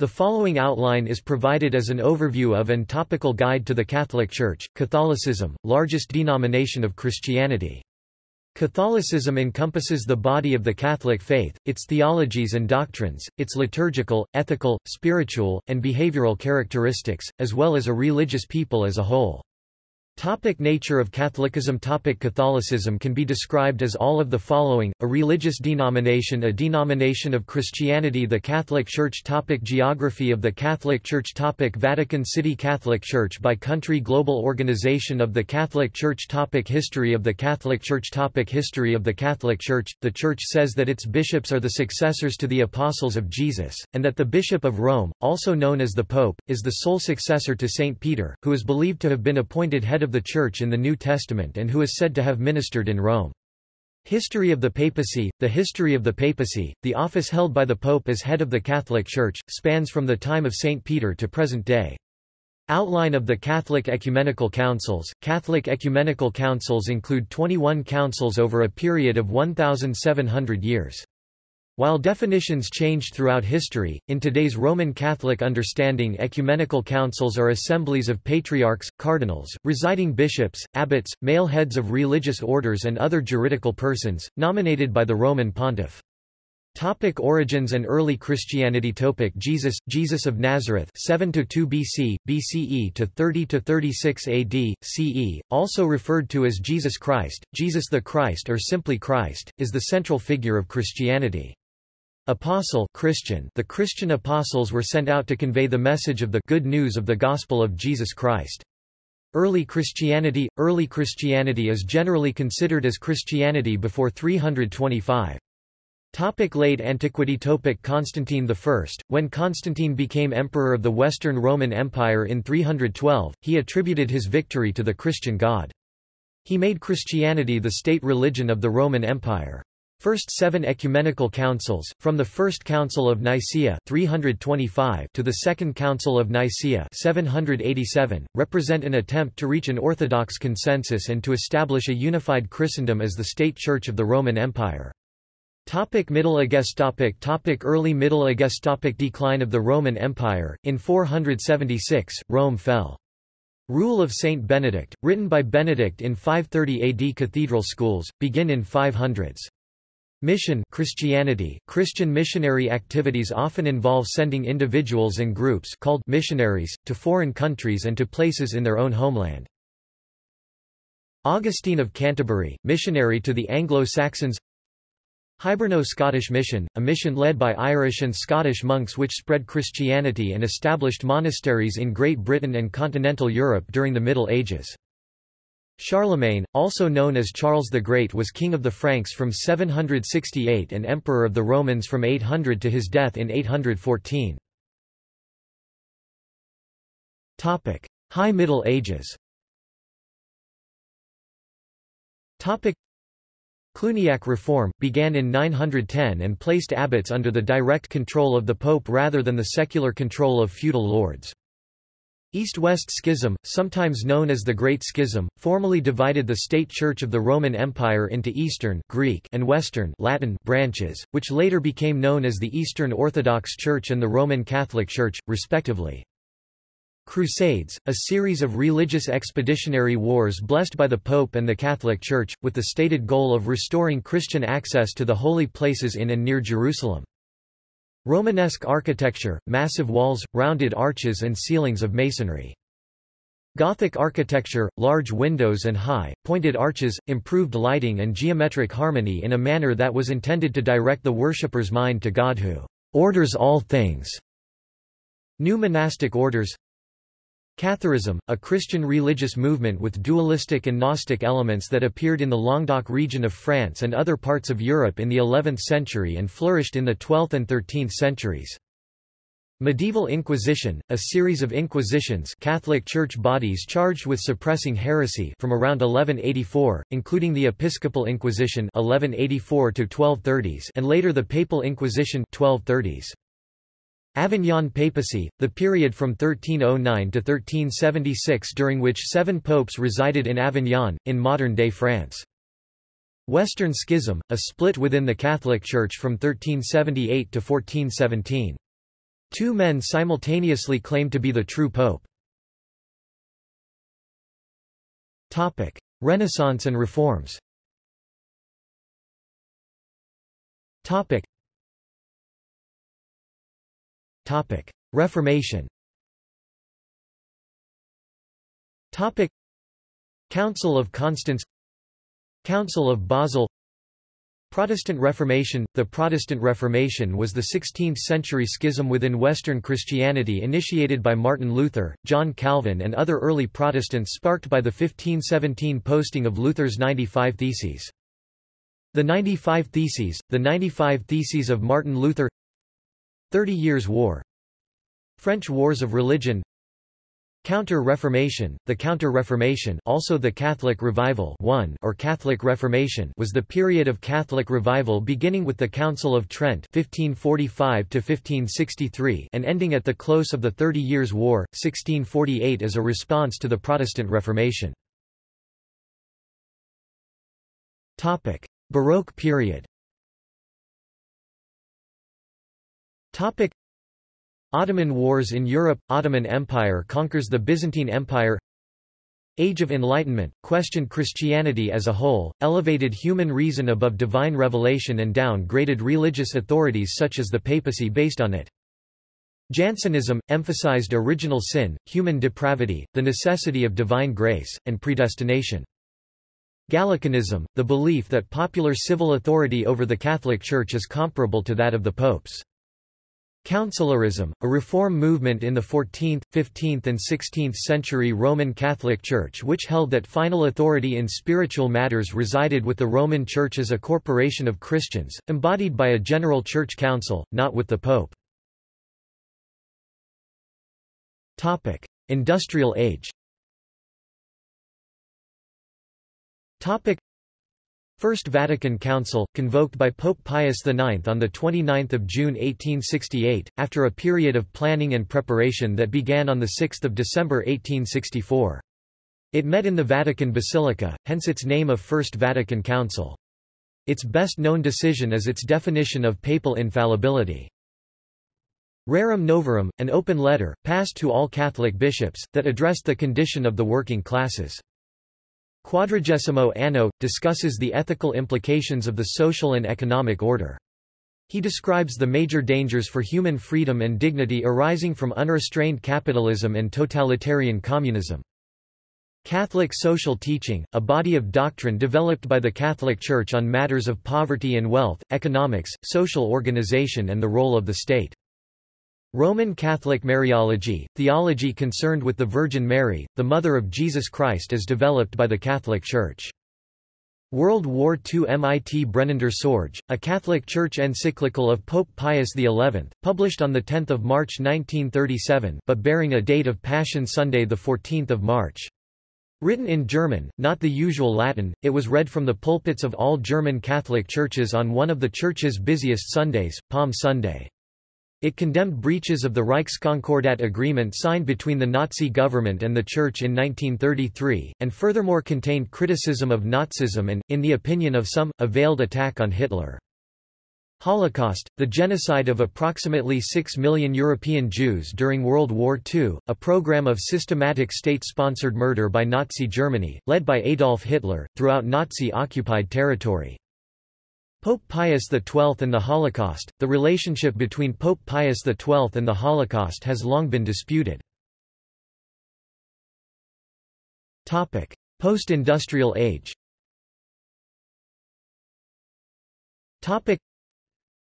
The following outline is provided as an overview of and topical guide to the Catholic Church, Catholicism, largest denomination of Christianity. Catholicism encompasses the body of the Catholic faith, its theologies and doctrines, its liturgical, ethical, spiritual, and behavioral characteristics, as well as a religious people as a whole. Topic nature of Catholicism Topic Catholicism can be described as all of the following, a religious denomination a denomination of Christianity the Catholic Church Topic Geography of the Catholic Church Topic Vatican City Catholic Church by country Global Organization of the Catholic Church Topic History of the Catholic Church Topic History of the Catholic Church The Church says that its bishops are the successors to the apostles of Jesus, and that the Bishop of Rome, also known as the Pope, is the sole successor to Saint Peter, who is believed to have been appointed head of of the Church in the New Testament and who is said to have ministered in Rome. History of the Papacy The history of the papacy, the office held by the Pope as head of the Catholic Church, spans from the time of St. Peter to present day. Outline of the Catholic Ecumenical Councils Catholic Ecumenical Councils include 21 councils over a period of 1,700 years. While definitions changed throughout history, in today's Roman Catholic understanding ecumenical councils are assemblies of patriarchs, cardinals, residing bishops, abbots, male heads of religious orders and other juridical persons, nominated by the Roman pontiff. Topic origins and early Christianity Topic Jesus Jesus of Nazareth 7 to 2 BC BCE to 30 to 36 AD CE also referred to as Jesus Christ Jesus the Christ or simply Christ is the central figure of Christianity Apostle Christian The Christian apostles were sent out to convey the message of the good news of the gospel of Jesus Christ. Early Christianity Early Christianity is generally considered as Christianity before 325. Topic late antiquity Topic Constantine I When Constantine became emperor of the Western Roman Empire in 312, he attributed his victory to the Christian God. He made Christianity the state religion of the Roman Empire. First seven ecumenical councils, from the First Council of Nicaea 325 to the Second Council of Nicaea 787, represent an attempt to reach an orthodox consensus and to establish a unified Christendom as the state church of the Roman Empire. Topic Middle Ages topic topic Early Middle Ages topic Decline of the Roman Empire, in 476, Rome fell. Rule of Saint Benedict, written by Benedict in 530 AD Cathedral schools, begin in 500s. Mission Christianity Christian missionary activities often involve sending individuals and groups called missionaries, to foreign countries and to places in their own homeland. Augustine of Canterbury, missionary to the Anglo-Saxons Hiberno-Scottish Mission, a mission led by Irish and Scottish monks which spread Christianity and established monasteries in Great Britain and continental Europe during the Middle Ages. Charlemagne, also known as Charles the Great was king of the Franks from 768 and emperor of the Romans from 800 to his death in 814. High Middle Ages Cluniac reform, began in 910 and placed abbots under the direct control of the pope rather than the secular control of feudal lords. East-West Schism, sometimes known as the Great Schism, formally divided the state church of the Roman Empire into Eastern Greek and Western Latin branches, which later became known as the Eastern Orthodox Church and the Roman Catholic Church, respectively. Crusades, a series of religious expeditionary wars blessed by the Pope and the Catholic Church, with the stated goal of restoring Christian access to the holy places in and near Jerusalem. Romanesque architecture, massive walls, rounded arches and ceilings of masonry. Gothic architecture, large windows and high, pointed arches, improved lighting and geometric harmony in a manner that was intended to direct the worshipper's mind to God who orders all things. New monastic orders Catharism, a Christian religious movement with dualistic and Gnostic elements that appeared in the Languedoc region of France and other parts of Europe in the 11th century and flourished in the 12th and 13th centuries. Medieval Inquisition, a series of inquisitions Catholic Church bodies charged with suppressing heresy from around 1184, including the Episcopal Inquisition 1184 and later the Papal Inquisition 1230s. Avignon papacy, the period from 1309 to 1376 during which seven popes resided in Avignon, in modern-day France. Western Schism, a split within the Catholic Church from 1378 to 1417. Two men simultaneously claimed to be the true pope. Topic: Renaissance and reforms. Topic. Topic: Reformation. Topic: Council of Constance. Council of Basel. Protestant Reformation. The Protestant Reformation was the 16th-century schism within Western Christianity initiated by Martin Luther, John Calvin and other early Protestants sparked by the 1517 posting of Luther's 95 Theses. The 95 Theses, the 95 Theses of Martin Luther Thirty Years' War. French Wars of Religion. Counter-Reformation The Counter-Reformation also the Catholic Revival one or Catholic Reformation was the period of Catholic revival beginning with the Council of Trent 1545 and ending at the close of the Thirty Years' War, 1648 as a response to the Protestant Reformation. Baroque period Ottoman Wars in Europe – Ottoman Empire conquers the Byzantine Empire Age of Enlightenment, questioned Christianity as a whole, elevated human reason above divine revelation and downgraded religious authorities such as the papacy based on it. Jansenism, emphasized original sin, human depravity, the necessity of divine grace, and predestination. Gallicanism, the belief that popular civil authority over the Catholic Church is comparable to that of the popes. Conciliarism, a reform movement in the 14th, 15th and 16th century Roman Catholic Church which held that final authority in spiritual matters resided with the Roman Church as a corporation of Christians, embodied by a general church council, not with the Pope. Industrial age First Vatican Council, convoked by Pope Pius IX on 29 June 1868, after a period of planning and preparation that began on 6 December 1864. It met in the Vatican Basilica, hence its name of First Vatican Council. Its best known decision is its definition of papal infallibility. Rerum Novarum, an open letter, passed to all Catholic bishops, that addressed the condition of the working classes. Quadragesimo Anno, discusses the ethical implications of the social and economic order. He describes the major dangers for human freedom and dignity arising from unrestrained capitalism and totalitarian communism. Catholic social teaching, a body of doctrine developed by the Catholic Church on matters of poverty and wealth, economics, social organization and the role of the state. Roman Catholic Mariology, theology concerned with the Virgin Mary, the Mother of Jesus Christ as developed by the Catholic Church. World War II Mit brennender Sorge, a Catholic Church encyclical of Pope Pius XI, published on 10 March 1937 but bearing a date of Passion Sunday 14 March. Written in German, not the usual Latin, it was read from the pulpits of all German Catholic churches on one of the church's busiest Sundays, Palm Sunday. It condemned breaches of the Reichskonkordat agreement signed between the Nazi government and the Church in 1933, and furthermore contained criticism of Nazism and, in the opinion of some, a veiled attack on Hitler. Holocaust, the genocide of approximately 6 million European Jews during World War II, a program of systematic state-sponsored murder by Nazi Germany, led by Adolf Hitler, throughout Nazi-occupied territory. Pope Pius XII and the Holocaust The relationship between Pope Pius XII and the Holocaust has long been disputed. Post-industrial age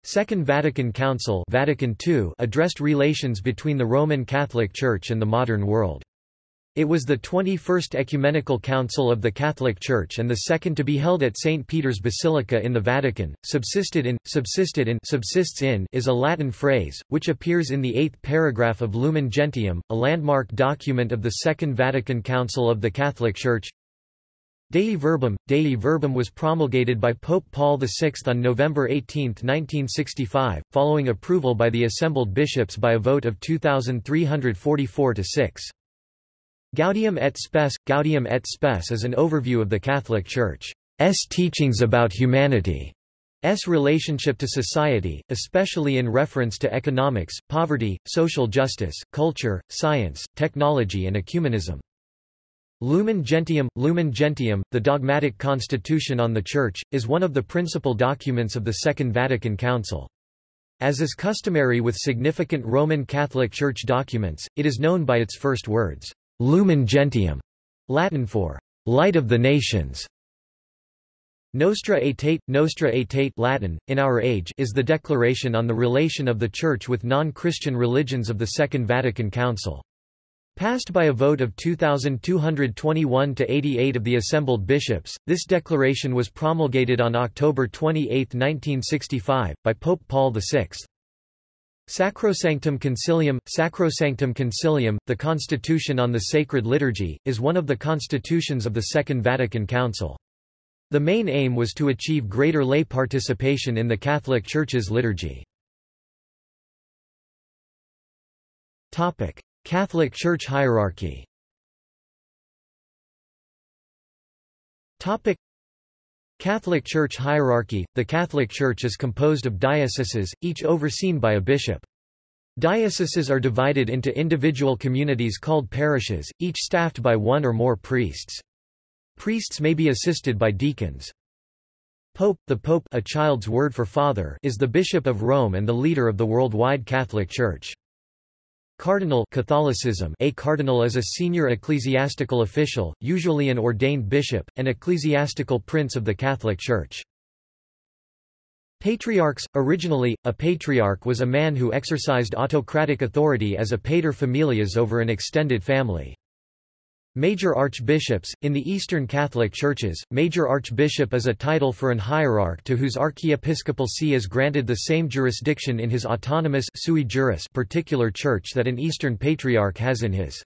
Second Vatican Council Vatican II addressed relations between the Roman Catholic Church and the modern world. It was the 21st Ecumenical Council of the Catholic Church and the second to be held at St. Peter's Basilica in the Vatican. Subsisted in, subsisted in, subsists in is a Latin phrase, which appears in the eighth paragraph of Lumen Gentium, a landmark document of the Second Vatican Council of the Catholic Church. Dei Verbum Dei Verbum was promulgated by Pope Paul VI on November 18, 1965, following approval by the assembled bishops by a vote of 2,344 to 6. Gaudium et Spes Gaudium et Spes is an overview of the Catholic Church's teachings about humanity relationship to society, especially in reference to economics, poverty, social justice, culture, science, technology and ecumenism. Lumen Gentium Lumen Gentium, the dogmatic constitution on the Church, is one of the principal documents of the Second Vatican Council. As is customary with significant Roman Catholic Church documents, it is known by its first words, Lumen Gentium, Latin for light of the nations. Nostra Aetate, Nostra Aetate Latin, in our age is the declaration on the relation of the Church with non-Christian religions of the Second Vatican Council. Passed by a vote of 2,221 to 88 of the assembled bishops, this declaration was promulgated on October 28, 1965, by Pope Paul VI. Sacrosanctum Concilium Sacrosanctum Concilium, the Constitution on the Sacred Liturgy, is one of the constitutions of the Second Vatican Council. The main aim was to achieve greater lay participation in the Catholic Church's liturgy. Catholic Church hierarchy Catholic Church hierarchy The Catholic Church is composed of dioceses, each overseen by a bishop. Dioceses are divided into individual communities called parishes, each staffed by one or more priests. Priests may be assisted by deacons. Pope The Pope a child's word for father is the Bishop of Rome and the leader of the worldwide Catholic Church. Cardinal Catholicism A cardinal is a senior ecclesiastical official, usually an ordained bishop, and ecclesiastical prince of the Catholic Church. Patriarchs Originally, a patriarch was a man who exercised autocratic authority as a pater familias over an extended family. Major archbishops In the Eastern Catholic Churches, major archbishop is a title for an hierarch to whose archiepiscopal see is granted the same jurisdiction in his autonomous sui juris particular church that an Eastern patriarch has in his.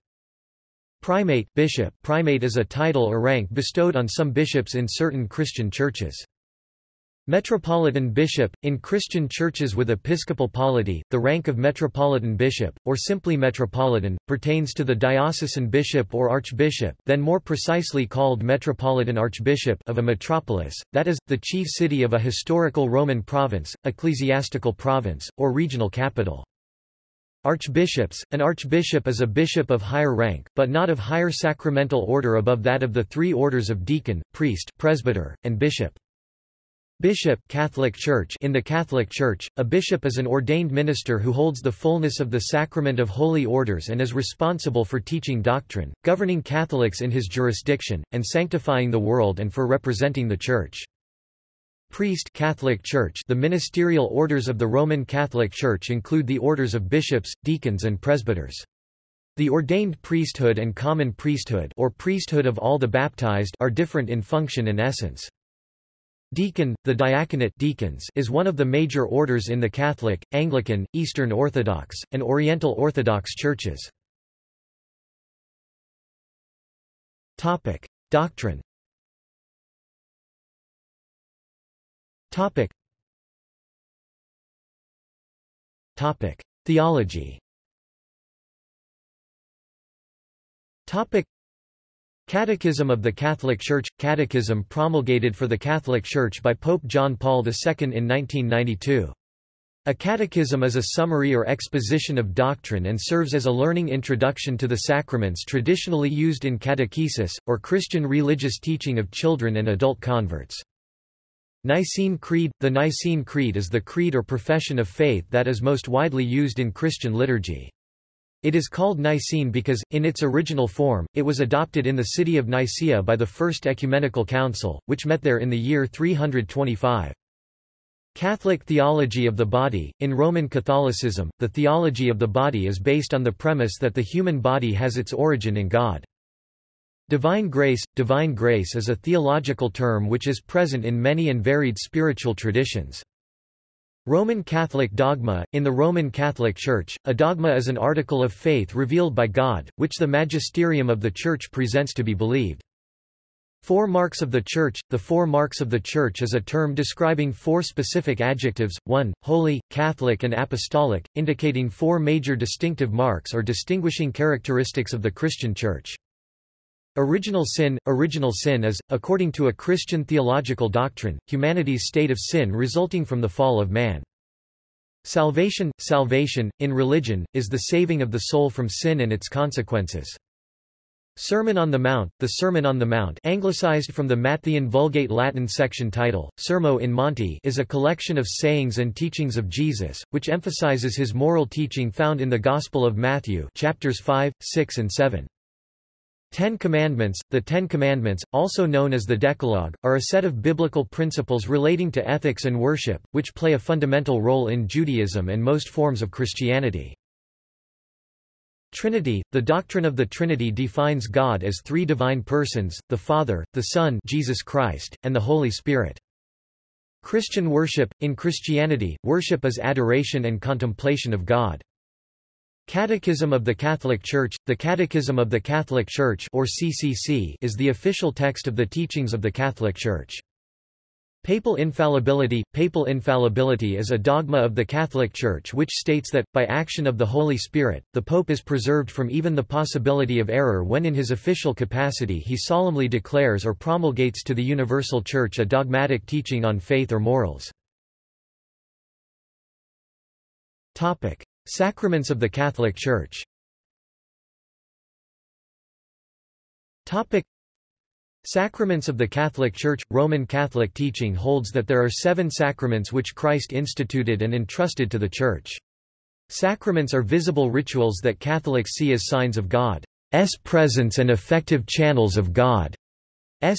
Primate bishop Primate is a title or rank bestowed on some bishops in certain Christian churches. Metropolitan bishop, in Christian churches with episcopal polity, the rank of metropolitan bishop, or simply metropolitan, pertains to the diocesan bishop or archbishop then more precisely called metropolitan archbishop of a metropolis, that is, the chief city of a historical Roman province, ecclesiastical province, or regional capital. Archbishops An archbishop is a bishop of higher rank, but not of higher sacramental order above that of the three orders of deacon, priest, presbyter, and bishop. Bishop Catholic Church In the Catholic Church, a bishop is an ordained minister who holds the fullness of the sacrament of holy orders and is responsible for teaching doctrine, governing Catholics in his jurisdiction, and sanctifying the world and for representing the Church. Priest Catholic Church The ministerial orders of the Roman Catholic Church include the orders of bishops, deacons and presbyters. The ordained priesthood and common priesthood or priesthood of all the baptized are different in function and essence. Deacon, the diaconate deacons is one of the major orders in the Catholic, Anglican, Eastern Orthodox, and Oriental Orthodox churches. Topic: Doctrine. Topic. Topic: Theology. Topic: Catechism of the Catholic Church – Catechism promulgated for the Catholic Church by Pope John Paul II in 1992. A catechism is a summary or exposition of doctrine and serves as a learning introduction to the sacraments traditionally used in catechesis, or Christian religious teaching of children and adult converts. Nicene Creed – The Nicene Creed is the creed or profession of faith that is most widely used in Christian liturgy. It is called Nicene because, in its original form, it was adopted in the city of Nicaea by the First Ecumenical Council, which met there in the year 325. Catholic theology of the body In Roman Catholicism, the theology of the body is based on the premise that the human body has its origin in God. Divine grace Divine grace is a theological term which is present in many and varied spiritual traditions. Roman Catholic dogma In the Roman Catholic Church, a dogma is an article of faith revealed by God, which the magisterium of the Church presents to be believed. Four marks of the Church The four marks of the Church is a term describing four specific adjectives, 1, holy, Catholic and apostolic, indicating four major distinctive marks or distinguishing characteristics of the Christian Church. Original sin Original sin is, according to a Christian theological doctrine, humanity's state of sin resulting from the fall of man. Salvation Salvation, in religion, is the saving of the soul from sin and its consequences. Sermon on the Mount The Sermon on the Mount anglicized from the Matthean Vulgate Latin section title, Sermo in Monte is a collection of sayings and teachings of Jesus, which emphasizes his moral teaching found in the Gospel of Matthew chapters 5, 6 and 7. Ten Commandments The Ten Commandments, also known as the Decalogue, are a set of biblical principles relating to ethics and worship, which play a fundamental role in Judaism and most forms of Christianity. Trinity – The doctrine of the Trinity defines God as three divine persons, the Father, the Son Jesus Christ, and the Holy Spirit. Christian worship – In Christianity, worship is adoration and contemplation of God. Catechism of the Catholic Church – The Catechism of the Catholic Church or CCC is the official text of the teachings of the Catholic Church. Papal infallibility Papal infallibility is a dogma of the Catholic Church which states that, by action of the Holy Spirit, the Pope is preserved from even the possibility of error when in his official capacity he solemnly declares or promulgates to the universal Church a dogmatic teaching on faith or morals. Sacraments of the Catholic Church Topic. Sacraments of the Catholic Church – Roman Catholic teaching holds that there are seven sacraments which Christ instituted and entrusted to the Church. Sacraments are visible rituals that Catholics see as signs of God's presence and effective channels of God's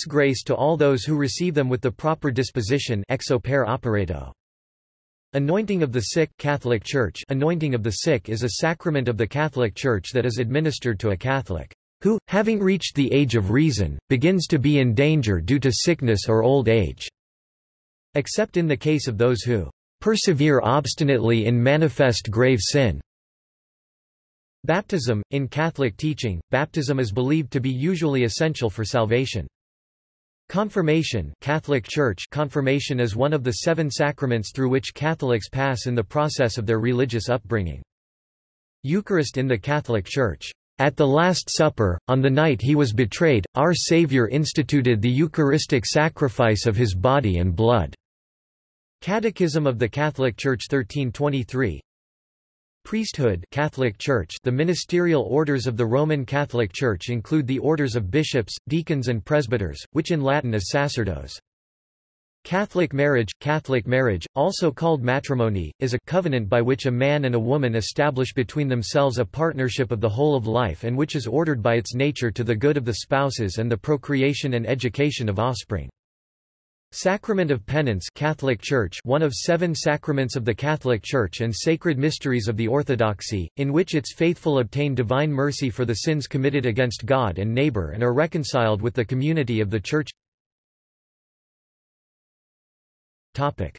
grace to all those who receive them with the proper disposition ex opere operato. Anointing of the sick Catholic Church Anointing of the sick is a sacrament of the Catholic Church that is administered to a Catholic who, having reached the age of reason, begins to be in danger due to sickness or old age, except in the case of those who persevere obstinately in manifest grave sin. Baptism In Catholic teaching, baptism is believed to be usually essential for salvation. Confirmation Catholic Church Confirmation is one of the seven sacraments through which Catholics pass in the process of their religious upbringing. Eucharist in the Catholic Church at the Last Supper, on the night he was betrayed, our Savior instituted the Eucharistic sacrifice of his body and blood. Catechism of the Catholic Church 1323 Priesthood Catholic Church The ministerial orders of the Roman Catholic Church include the orders of bishops, deacons and presbyters, which in Latin is sacerdos. Catholic marriage Catholic marriage, also called matrimony, is a covenant by which a man and a woman establish between themselves a partnership of the whole of life and which is ordered by its nature to the good of the spouses and the procreation and education of offspring. Sacrament of Penance Catholic Church one of seven sacraments of the Catholic Church and sacred mysteries of the Orthodoxy, in which its faithful obtain divine mercy for the sins committed against God and neighbor and are reconciled with the community of the Church Topic.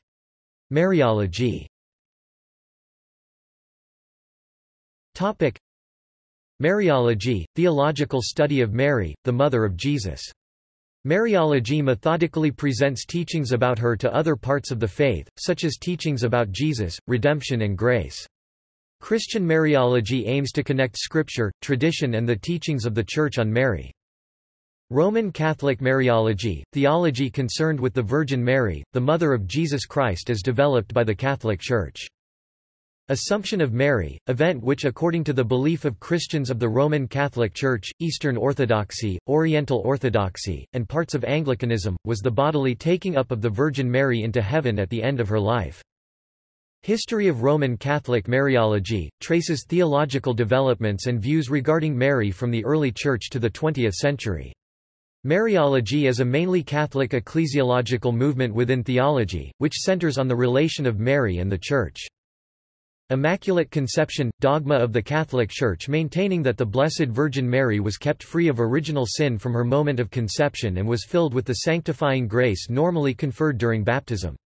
Mariology Topic. Mariology, theological study of Mary, the mother of Jesus. Mariology methodically presents teachings about her to other parts of the faith, such as teachings about Jesus, redemption and grace. Christian Mariology aims to connect scripture, tradition and the teachings of the Church on Mary. Roman Catholic Mariology, theology concerned with the Virgin Mary, the Mother of Jesus Christ as developed by the Catholic Church. Assumption of Mary, event which according to the belief of Christians of the Roman Catholic Church, Eastern Orthodoxy, Oriental Orthodoxy, and parts of Anglicanism, was the bodily taking up of the Virgin Mary into heaven at the end of her life. History of Roman Catholic Mariology, traces theological developments and views regarding Mary from the early Church to the 20th century. Mariology is a mainly Catholic ecclesiological movement within theology, which centers on the relation of Mary and the Church. Immaculate Conception – dogma of the Catholic Church maintaining that the Blessed Virgin Mary was kept free of original sin from her moment of conception and was filled with the sanctifying grace normally conferred during baptism.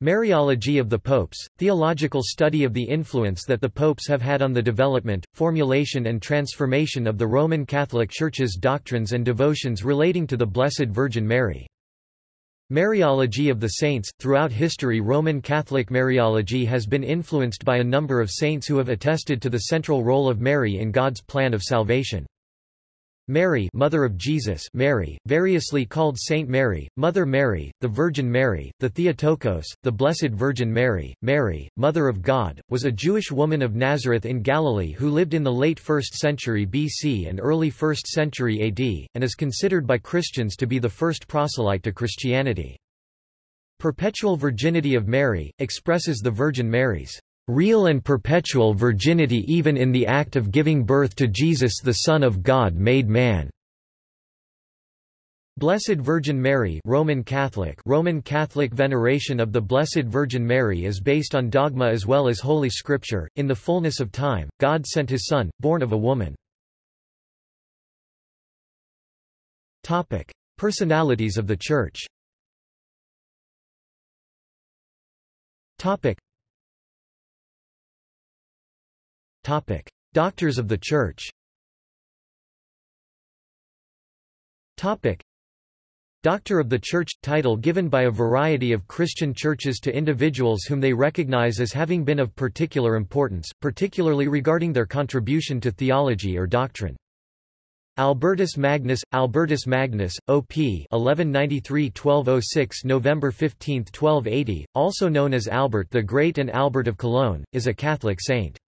Mariology of the Popes, theological study of the influence that the popes have had on the development, formulation and transformation of the Roman Catholic Church's doctrines and devotions relating to the Blessed Virgin Mary. Mariology of the Saints – Throughout history Roman Catholic Mariology has been influenced by a number of saints who have attested to the central role of Mary in God's plan of salvation. Mary Mother of Jesus Mary, variously called Saint Mary, Mother Mary, the Virgin Mary, the Theotokos, the Blessed Virgin Mary, Mary, Mother of God, was a Jewish woman of Nazareth in Galilee who lived in the late 1st century BC and early 1st century AD, and is considered by Christians to be the first proselyte to Christianity. Perpetual virginity of Mary, expresses the Virgin Mary's real and perpetual virginity even in the act of giving birth to Jesus the Son of God made man. Blessed Virgin Mary Roman Catholic Roman Catholic veneration of the Blessed Virgin Mary is based on dogma as well as Holy Scripture. In the fullness of time, God sent his Son, born of a woman. Topic. Personalities of the Church Topic. Topic. Doctors of the Church Topic. Doctor of the Church – title given by a variety of Christian churches to individuals whom they recognize as having been of particular importance, particularly regarding their contribution to theology or doctrine. Albertus Magnus, Albertus Magnus, OP 1193–1206 November 15, 1280, also known as Albert the Great and Albert of Cologne, is a Catholic saint.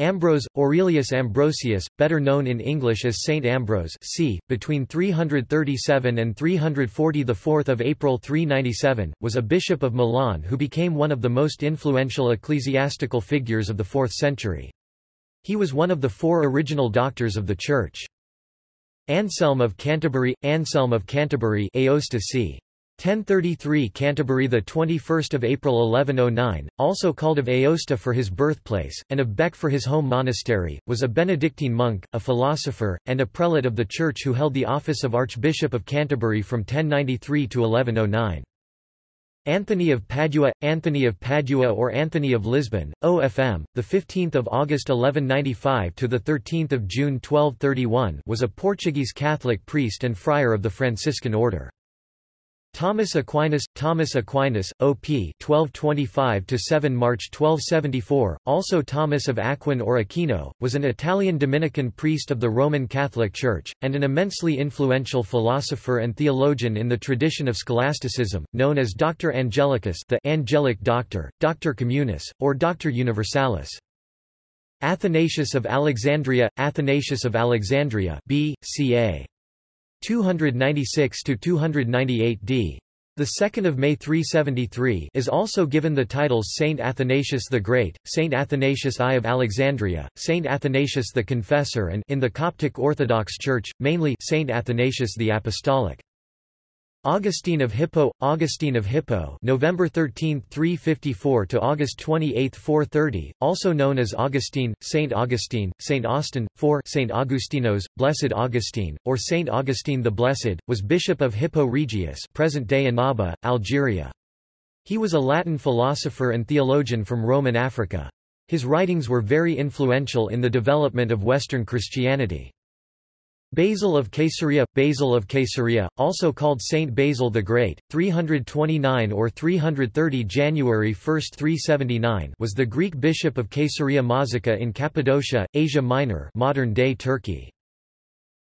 Ambrose, Aurelius Ambrosius, better known in English as Saint Ambrose c. between 337 and 340 the 4th of April 397, was a bishop of Milan who became one of the most influential ecclesiastical figures of the 4th century. He was one of the four original doctors of the Church. Anselm of Canterbury, Anselm of Canterbury Aosta c. 1033 Canterbury the 21st of April 1109 also called of Aosta for his birthplace and of Bec for his home monastery was a Benedictine monk a philosopher and a prelate of the church who held the office of Archbishop of Canterbury from 1093 to 1109 Anthony of Padua, Anthony of Padua or Anthony of Lisbon, OFM, the 15th of August 1195 to the 13th of June 1231, was a Portuguese Catholic priest and friar of the Franciscan order. Thomas Aquinas, Thomas Aquinas, OP 1225-7 March 1274, also Thomas of Aquin or Aquino, was an Italian Dominican priest of the Roman Catholic Church and an immensely influential philosopher and theologian in the tradition of scholasticism, known as Doctor Angelicus, the angelic doctor, Doctor Communis, or Doctor Universalis. Athanasius of Alexandria, Athanasius of Alexandria, B. C.A. 296 to 298 d. The 2nd of May 373 is also given the titles Saint Athanasius the Great, Saint Athanasius I of Alexandria, Saint Athanasius the Confessor and in the Coptic Orthodox Church, mainly Saint Athanasius the Apostolic. Augustine of Hippo, Augustine of Hippo November 13, 354 to August 28, 430, also known as Augustine, Saint Augustine, Saint Austin, 4 Saint Augustinos, Blessed Augustine, or Saint Augustine the Blessed, was Bishop of Hippo Regius present-day Annaba, Algeria. He was a Latin philosopher and theologian from Roman Africa. His writings were very influential in the development of Western Christianity. Basil of Caesarea, Basil of Caesarea, also called Saint Basil the Great, 329 or 330 January 1, 379 was the Greek bishop of Caesarea Mazaca in Cappadocia, Asia Minor modern-day Turkey.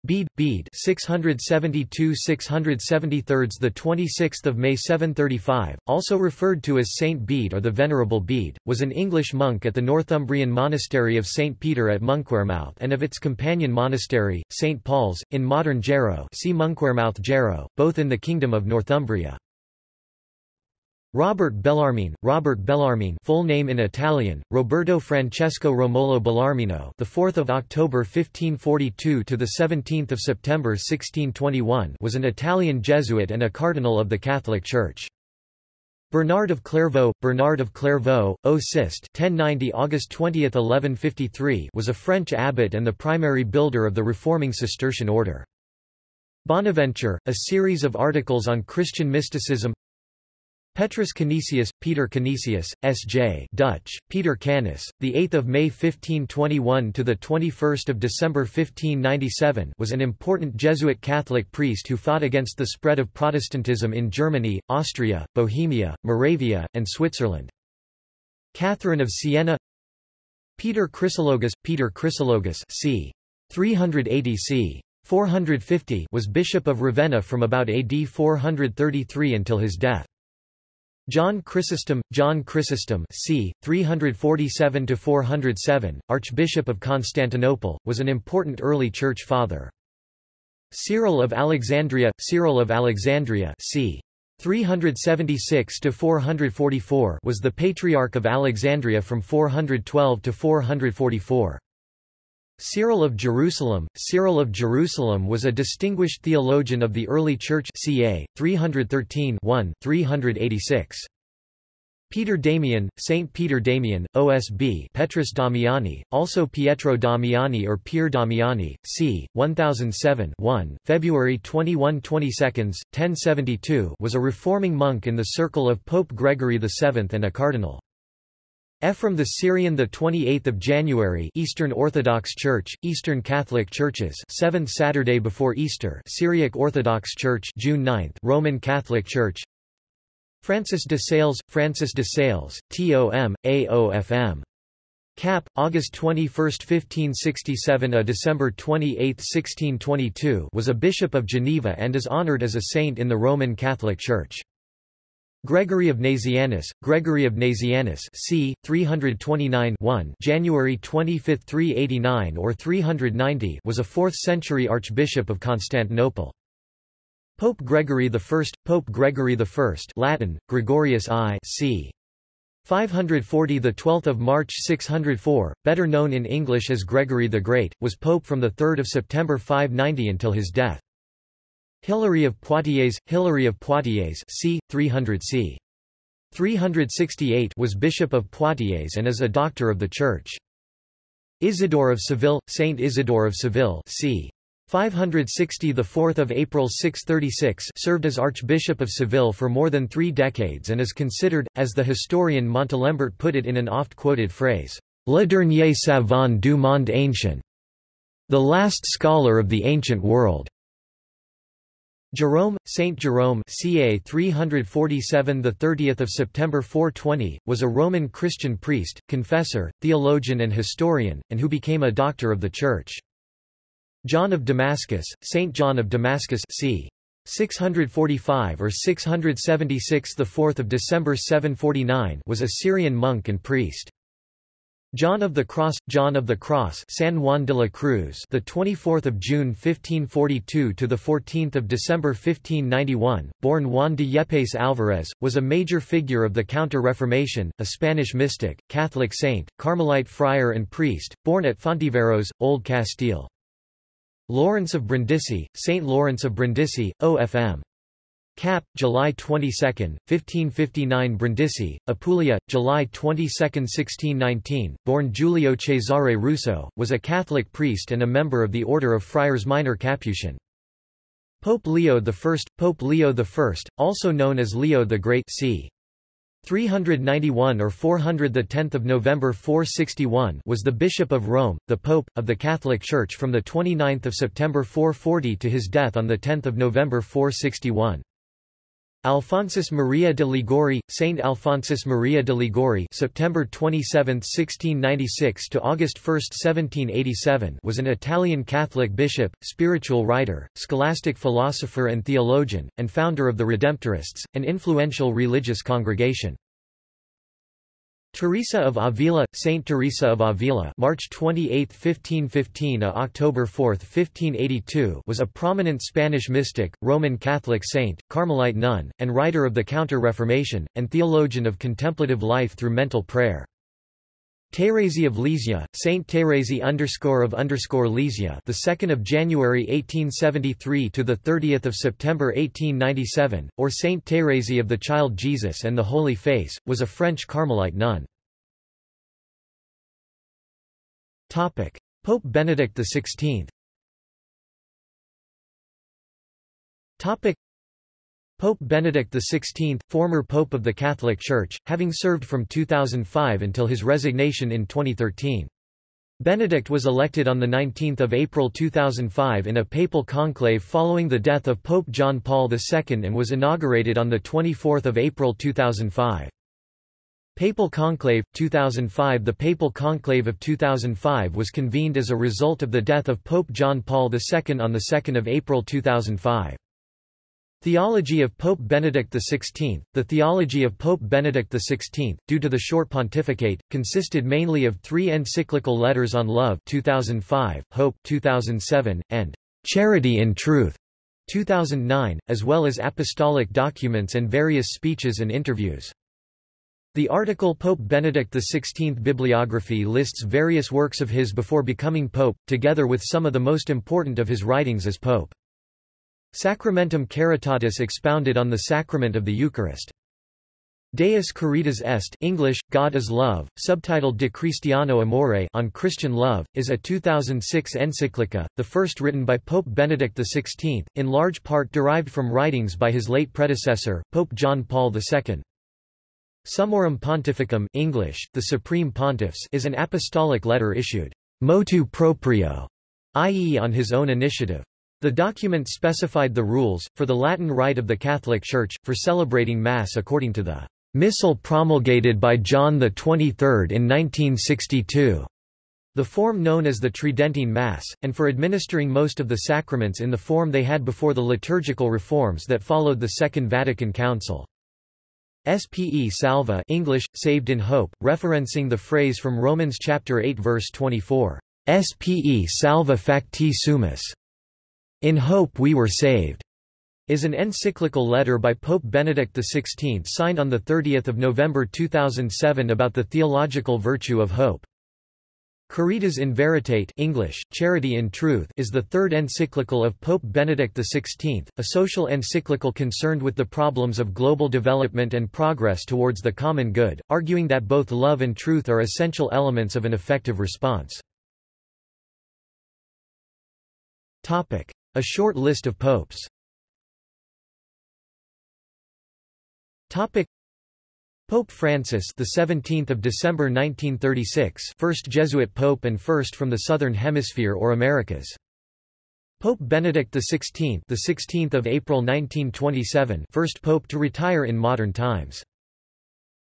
Bede, Bede 672–673 the 26th of May 735, also referred to as Saint Bede or the Venerable Bede, was an English monk at the Northumbrian monastery of St Peter at Monkwearmouth and of its companion monastery, St Paul's, in modern Jarrow see Monkwearmouth Jarrow, both in the Kingdom of Northumbria. Robert Bellarmine, Robert Bellarmine, full name in Italian, Roberto Francesco Romolo Bellarmino, the 4th of October 1542 to the 17th of September 1621, was an Italian Jesuit and a cardinal of the Catholic Church. Bernard of Clairvaux, Bernard of Clairvaux, O Sist 1090 August 20, 1153 was a French abbot and the primary builder of the reforming Cistercian order. Bonaventure, a series of articles on Christian mysticism Petrus Canisius, Peter Canisius, S.J. Dutch, Peter Canis, the 8th of May 1521 to the 21st of December 1597, was an important Jesuit Catholic priest who fought against the spread of Protestantism in Germany, Austria, Bohemia, Moravia, and Switzerland. Catherine of Siena. Peter Chrysologus, Peter Chrysologus, c. 380 c. 450 was Bishop of Ravenna from about AD 433 until his death. John Chrysostom, John Chrysostom c. 347–407, Archbishop of Constantinople, was an important early church father. Cyril of Alexandria, Cyril of Alexandria c. 376–444 was the Patriarch of Alexandria from 412 to 444. Cyril of Jerusalem Cyril of Jerusalem was a distinguished theologian of the early Church ca. 313 386. Peter Damian, Saint Peter Damian, OSB Petrus Damiani, also Pietro Damiani or Pier Damiani, c. 1007 1, February 21 22, 1072 was a reforming monk in the circle of Pope Gregory VII and a cardinal. Ephraim the Syrian the 28th of January Eastern Orthodox Church Eastern Catholic Churches 7th Saturday before Easter Syriac Orthodox Church June 9th Roman Catholic Church. Francis de Sales Francis de Sales TOM AOFM Cap August 21 1567 a December 28 1622 was a bishop of Geneva and is honored as a saint in the Roman Catholic Church Gregory of Nazianzus, Gregory of Nazianzus c. 329 1 January 25 389 or 390 was a 4th-century archbishop of Constantinople. Pope Gregory I Pope Gregory I Latin, Gregorius I c. 540 the 12th of March 604, better known in English as Gregory the Great, was pope from the 3rd of September 590 until his death. Hilary of Poitiers, Hilary of Poitiers c. 300 c. 368 was Bishop of Poitiers and is a doctor of the Church. Isidore of Seville, Saint Isidore of Seville c. 560 the 4th of April 636 served as Archbishop of Seville for more than three decades and is considered, as the historian Montalembert put it in an oft-quoted phrase, Le dernier savant du monde ancien, the last scholar of the ancient world. Jerome, Saint Jerome ca 347 the 30th of September 420 was a Roman Christian priest, confessor, theologian and historian and who became a doctor of the church. John of Damascus, Saint John of Damascus c 645 or 676 the 4th of December 749 was a Syrian monk and priest. John of the Cross, John of the Cross, San Juan de la Cruz, the 24th of June 1542 to the 14th of December 1591, born Juan de Yepes Alvarez, was a major figure of the Counter-Reformation, a Spanish mystic, Catholic saint, Carmelite friar and priest, born at Fontiveros, Old Castile. Lawrence of Brindisi, Saint Lawrence of Brindisi, OFM. Cap, July 22, 1559 Brindisi, Apulia, July 22, 1619, born Giulio Cesare Russo, was a Catholic priest and a member of the Order of Friars Minor Capuchin. Pope Leo I Pope Leo I, also known as Leo the Great c. 391 or 400 the 10th of November 461 was the bishop of Rome the pope of the Catholic Church from the 29th of September 440 to his death on the 10th of November 461 Alphonsus Maria de Liguori, Saint Alphonsus Maria de Liguori, September 27, 1696 to August 1, 1787, was an Italian Catholic bishop, spiritual writer, scholastic philosopher and theologian, and founder of the Redemptorists, an influential religious congregation. Teresa of Avila, Saint Teresa of Avila, March 28, 1515 October 4, 1582, was a prominent Spanish mystic, Roman Catholic saint, Carmelite nun, and writer of the Counter-Reformation, and theologian of contemplative life through mental prayer. Thérèse of Lisieux, Saint Thérèse underscore of underscore Lisieux, the 2nd of January 1873 to the 30th of September 1897, or Saint Thérèse of the Child Jesus and the Holy Face, was a French Carmelite nun. Topic: Pope Benedict XVI. Topic: Pope Benedict XVI, former Pope of the Catholic Church, having served from 2005 until his resignation in 2013. Benedict was elected on 19 April 2005 in a papal conclave following the death of Pope John Paul II and was inaugurated on 24 April 2005. Papal Conclave, 2005 The Papal Conclave of 2005 was convened as a result of the death of Pope John Paul II on 2 April 2005. Theology of Pope Benedict XVI The theology of Pope Benedict XVI, due to the short pontificate, consisted mainly of three encyclical letters on love 2005, Hope 2007, and Charity in Truth 2009, as well as apostolic documents and various speeches and interviews. The article Pope Benedict XVI bibliography lists various works of his before becoming pope, together with some of the most important of his writings as pope. Sacramentum Caritatis expounded on the sacrament of the Eucharist. Deus Caritas Est English, God is Love, subtitled De Christiano Amore on Christian Love, is a 2006 encyclica, the first written by Pope Benedict XVI, in large part derived from writings by his late predecessor, Pope John Paul II. Summorum Pontificum English, the Supreme Pontiffs is an apostolic letter issued motu proprio, i.e. on his own initiative. The document specified the rules, for the Latin Rite of the Catholic Church, for celebrating Mass according to the Missal promulgated by John XXIII in 1962, the form known as the Tridentine Mass, and for administering most of the sacraments in the form they had before the liturgical reforms that followed the Second Vatican Council. Spe salva English, saved in hope, referencing the phrase from Romans chapter 8 verse 24, Spe salva facti sumus. In hope we were saved, is an encyclical letter by Pope Benedict XVI signed on 30 November 2007 about the theological virtue of hope. Caritas in Veritate English, Charity in Truth is the third encyclical of Pope Benedict XVI, a social encyclical concerned with the problems of global development and progress towards the common good, arguing that both love and truth are essential elements of an effective response. A short list of popes Topic Pope Francis, the 17th of December 1936, first Jesuit pope and first from the southern hemisphere or Americas. Pope Benedict XVI, the 16th of April 1927, first pope to retire in modern times.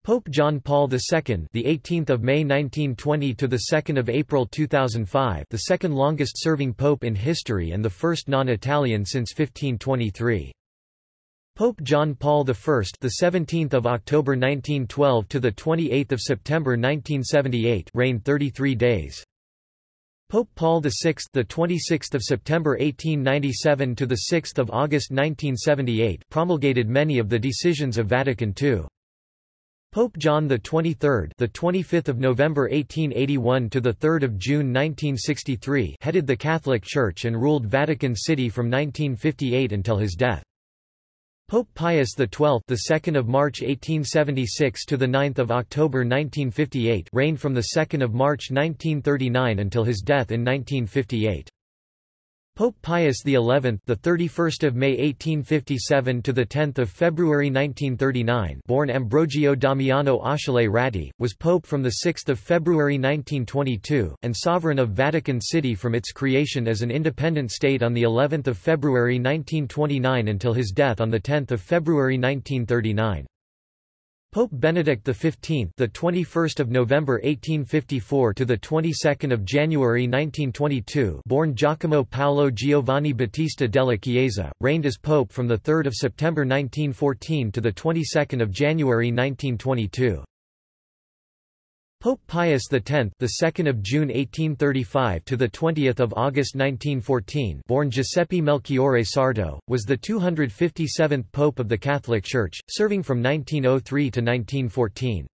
Pope John Paul II, the 18th of May 1920 to the 2nd of April 2005, the second longest serving pope in history and the first non-Italian since 1523. Pope John Paul I, the 17th of October 1912 to the 28th of September 1978, reigned 33 days. Pope Paul VI, the 26th of September 1897 to the 6th of August 1978, promulgated many of the decisions of Vatican II. Pope John XXIII, the 25th of November 1881 to the 3rd of June 1963, headed the Catholic Church and ruled Vatican City from 1958 until his death. Pope Pius XII, the 2nd of March 1876 to the 9th of October 1958, reigned from the 2nd of March 1939 until his death in 1958. Pope Pius XI, the 31st of May 1857 to the 10th of February 1939, born Ambrogio Damiano Achille Ratti, was pope from the 6th of February 1922 and sovereign of Vatican City from its creation as an independent state on the 11th of February 1929 until his death on the 10th of February 1939. Pope Benedict XV, the 21st of November 1854 to the 22nd of January 1922, born Giacomo Paolo Giovanni Battista della Chiesa, reigned as pope from the 3rd of September 1914 to the 22nd of January 1922. Pope Pius X, the 2nd of June 1835 to the 20th of August 1914, born Giuseppe Melchiorre Sarto, was the 257th pope of the Catholic Church, serving from 1903 to 1914.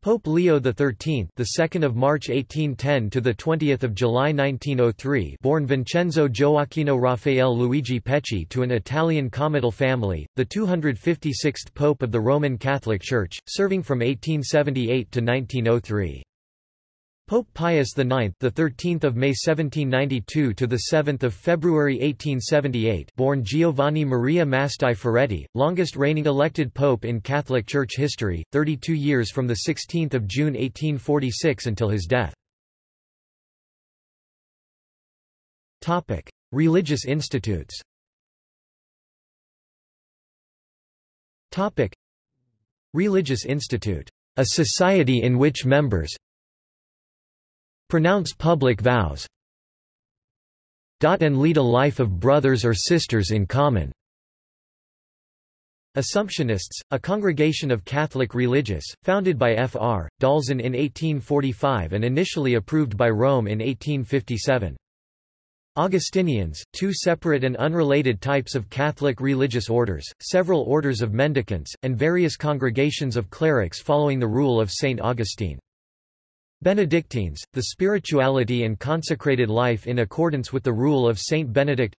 Pope Leo XIII, the 2nd of March 1810 to the 20th of July 1903, born Vincenzo Gioacchino Raffaele Luigi Pecci to an Italian comital family, the 256th Pope of the Roman Catholic Church, serving from 1878 to 1903. Pope Pius IX, the 13th of May 1792 to the 7th of February 1878, born Giovanni Maria Mastai Ferretti, longest reigning elected pope in Catholic Church history, 32 years from the 16th of June 1846 until his death. Topic: Religious institutes. Topic: Religious Institute A society in which members pronounce public vows and lead a life of brothers or sisters in common. Assumptionists, a congregation of Catholic religious, founded by Fr. d'Alzon in 1845 and initially approved by Rome in 1857. Augustinians, two separate and unrelated types of Catholic religious orders, several orders of mendicants, and various congregations of clerics following the rule of Saint Augustine. Benedictines, the spirituality and consecrated life in accordance with the rule of Saint Benedict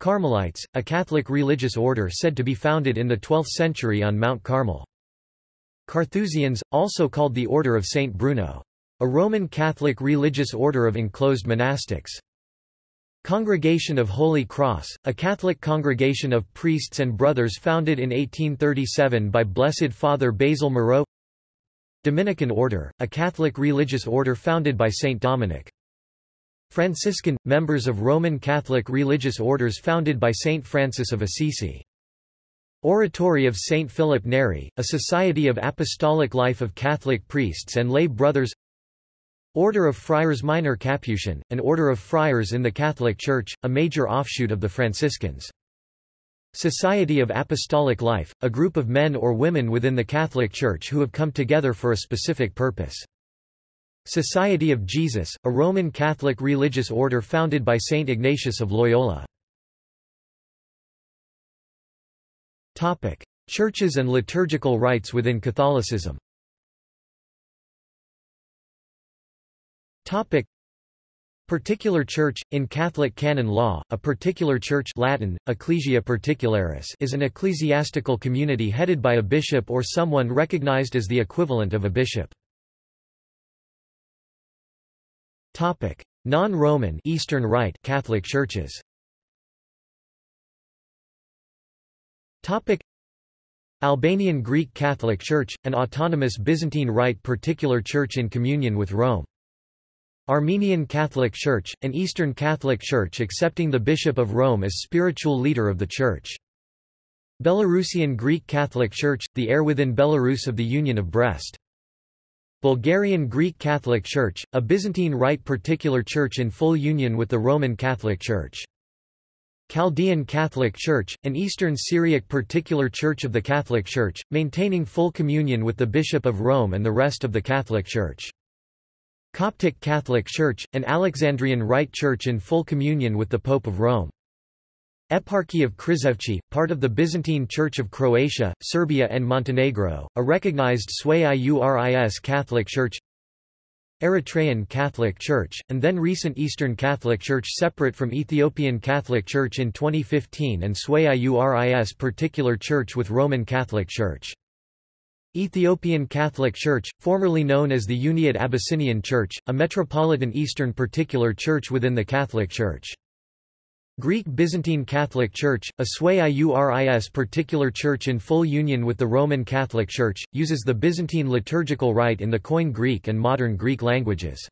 Carmelites, a Catholic religious order said to be founded in the 12th century on Mount Carmel. Carthusians, also called the Order of Saint Bruno. A Roman Catholic religious order of enclosed monastics. Congregation of Holy Cross, a Catholic congregation of priests and brothers founded in 1837 by Blessed Father Basil Moreau Dominican Order, a Catholic religious order founded by Saint Dominic. Franciscan, members of Roman Catholic religious orders founded by Saint Francis of Assisi. Oratory of Saint Philip Neri, a society of apostolic life of Catholic priests and lay brothers Order of Friars Minor Capuchin, an order of friars in the Catholic Church, a major offshoot of the Franciscans. Society of Apostolic Life, a group of men or women within the Catholic Church who have come together for a specific purpose. Society of Jesus, a Roman Catholic religious order founded by Saint Ignatius of Loyola. Topic: Churches and liturgical rites within Catholicism. Topic: Particular church, in Catholic canon law, a particular church Latin, ecclesia particularis is an ecclesiastical community headed by a bishop or someone recognized as the equivalent of a bishop. Non-Roman Eastern Rite Catholic churches Albanian Greek Catholic Church, an autonomous Byzantine Rite particular church in communion with Rome. Armenian Catholic Church, an Eastern Catholic Church accepting the Bishop of Rome as spiritual leader of the Church. Belarusian Greek Catholic Church, the heir within Belarus of the Union of Brest. Bulgarian Greek Catholic Church, a Byzantine Rite particular church in full union with the Roman Catholic Church. Chaldean Catholic Church, an Eastern Syriac particular church of the Catholic Church, maintaining full communion with the Bishop of Rome and the rest of the Catholic Church. Coptic Catholic Church, an Alexandrian Rite Church in full communion with the Pope of Rome. Eparchy of Krizevci, part of the Byzantine Church of Croatia, Serbia and Montenegro, a recognized Sui Iuris Catholic Church Eritrean Catholic Church, and then recent Eastern Catholic Church separate from Ethiopian Catholic Church in 2015 and Sui Iuris particular church with Roman Catholic Church. Ethiopian Catholic Church, formerly known as the Uniate Abyssinian Church, a metropolitan Eastern particular church within the Catholic Church. Greek Byzantine Catholic Church, a Sui Iuris particular church in full union with the Roman Catholic Church, uses the Byzantine liturgical rite in the Koine Greek and Modern Greek languages.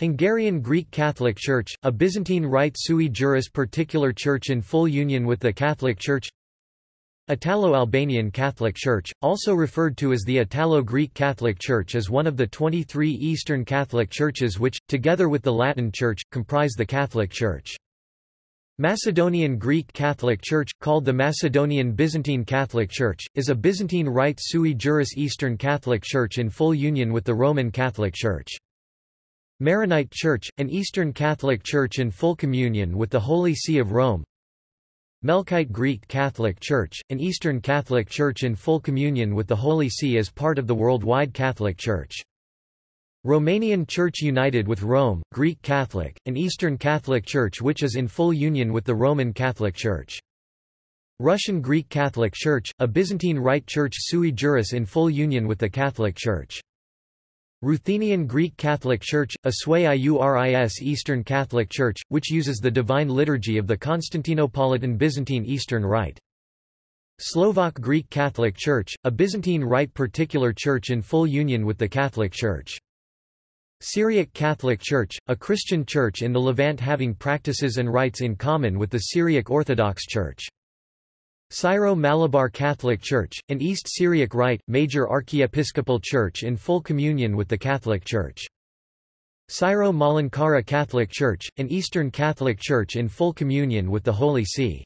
Hungarian Greek Catholic Church, a Byzantine rite sui juris particular church in full union with the Catholic Church Italo-Albanian Catholic Church, also referred to as the Italo-Greek Catholic Church is one of the 23 Eastern Catholic Churches which, together with the Latin Church, comprise the Catholic Church. Macedonian Greek Catholic Church, called the Macedonian Byzantine Catholic Church, is a Byzantine Rite sui juris Eastern Catholic Church in full union with the Roman Catholic Church. Maronite Church, an Eastern Catholic Church in full communion with the Holy See of Rome, Melkite Greek Catholic Church, an Eastern Catholic Church in full communion with the Holy See as part of the worldwide Catholic Church. Romanian Church united with Rome, Greek Catholic, an Eastern Catholic Church which is in full union with the Roman Catholic Church. Russian Greek Catholic Church, a Byzantine Rite Church sui juris in full union with the Catholic Church. Ruthenian Greek Catholic Church, a Sui Iuris Eastern Catholic Church, which uses the Divine Liturgy of the Constantinopolitan Byzantine Eastern Rite. Slovak Greek Catholic Church, a Byzantine Rite particular church in full union with the Catholic Church. Syriac Catholic Church, a Christian church in the Levant having practices and rites in common with the Syriac Orthodox Church. Syro-Malabar Catholic Church, an East Syriac Rite, major archiepiscopal church in full communion with the Catholic Church. Syro-Malankara Catholic Church, an Eastern Catholic Church in full communion with the Holy See.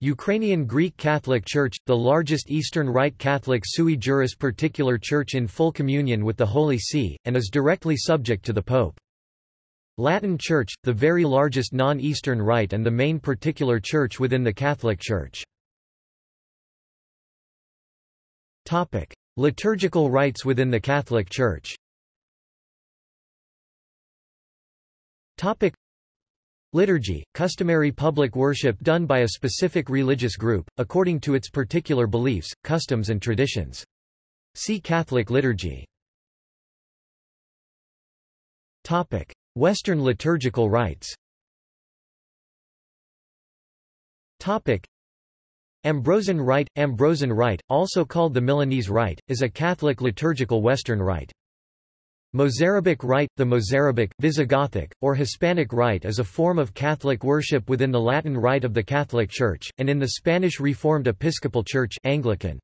Ukrainian Greek Catholic Church, the largest Eastern Rite Catholic sui juris particular church in full communion with the Holy See, and is directly subject to the Pope. Latin Church, the very largest non-Eastern Rite and the main particular church within the Catholic Church. Topic: Liturgical rites within the Catholic Church. Topic: Liturgy, customary public worship done by a specific religious group, according to its particular beliefs, customs and traditions. See Catholic liturgy. Topic: Western liturgical rites. Topic: Ambrosian Rite Ambrosian Rite, also called the Milanese Rite, is a Catholic liturgical Western rite. Mozarabic Rite The Mozarabic, Visigothic, or Hispanic Rite is a form of Catholic worship within the Latin Rite of the Catholic Church, and in the Spanish Reformed Episcopal Church Anglican.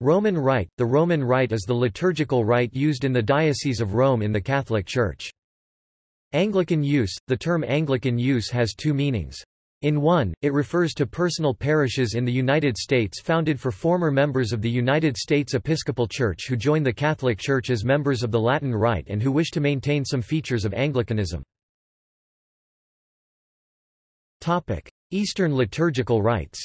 Roman Rite The Roman Rite is the liturgical rite used in the Diocese of Rome in the Catholic Church. Anglican use The term Anglican use has two meanings. In one, it refers to personal parishes in the United States founded for former members of the United States Episcopal Church who join the Catholic Church as members of the Latin Rite and who wish to maintain some features of Anglicanism. Eastern liturgical rites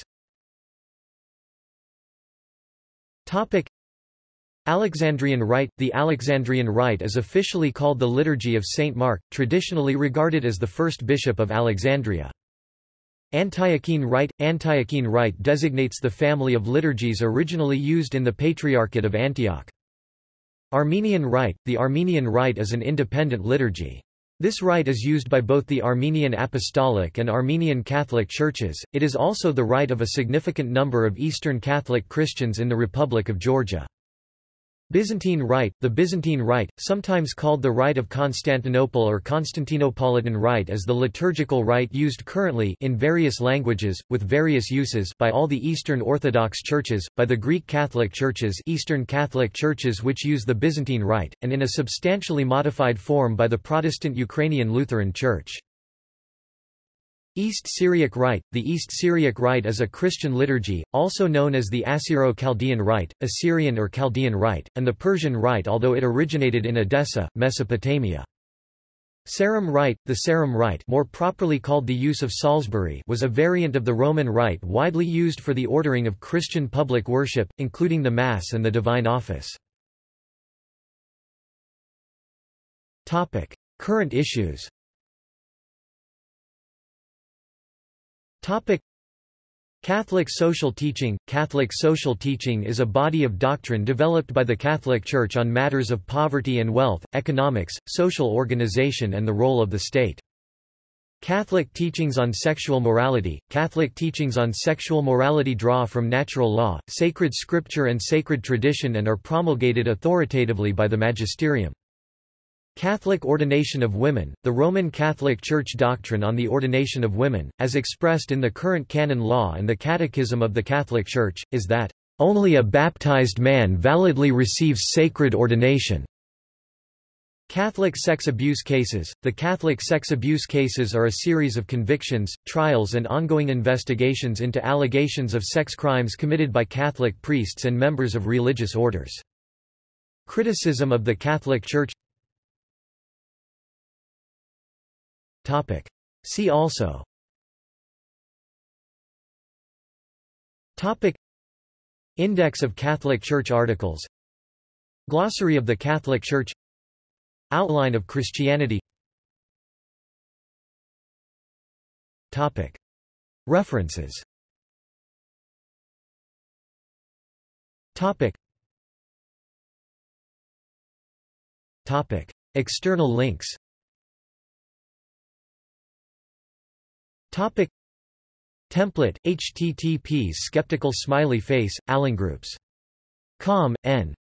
Alexandrian Rite The Alexandrian Rite is officially called the Liturgy of St. Mark, traditionally regarded as the first bishop of Alexandria. Antiochene Rite Antiochene Rite designates the family of liturgies originally used in the Patriarchate of Antioch. Armenian Rite The Armenian Rite is an independent liturgy. This rite is used by both the Armenian Apostolic and Armenian Catholic churches. It is also the rite of a significant number of Eastern Catholic Christians in the Republic of Georgia. Byzantine Rite The Byzantine Rite, sometimes called the Rite of Constantinople or Constantinopolitan Rite is the liturgical rite used currently in various languages, with various uses by all the Eastern Orthodox churches, by the Greek Catholic churches Eastern Catholic churches which use the Byzantine Rite, and in a substantially modified form by the Protestant Ukrainian Lutheran Church. East Syriac Rite The East Syriac Rite is a Christian liturgy, also known as the Assyro-Chaldean Rite, Assyrian or Chaldean Rite, and the Persian Rite although it originated in Edessa, Mesopotamia. Sarum Rite, the Sarum Rite more properly called the use of Salisbury was a variant of the Roman Rite widely used for the ordering of Christian public worship, including the Mass and the Divine Office. Current issues Topic Catholic social teaching Catholic social teaching is a body of doctrine developed by the Catholic Church on matters of poverty and wealth, economics, social organization and the role of the state. Catholic teachings on sexual morality Catholic teachings on sexual morality draw from natural law, sacred scripture and sacred tradition and are promulgated authoritatively by the magisterium. Catholic ordination of women, the Roman Catholic Church doctrine on the ordination of women, as expressed in the current canon law and the Catechism of the Catholic Church, is that, "...only a baptized man validly receives sacred ordination." Catholic sex abuse cases The Catholic sex abuse cases are a series of convictions, trials and ongoing investigations into allegations of sex crimes committed by Catholic priests and members of religious orders. Criticism of the Catholic Church Topic. See also Topic. Index of Catholic Church articles Glossary of the Catholic Church Outline of Christianity Topic. References Topic. Topic. External links Topic Template http skeptical smiley face groups. Com n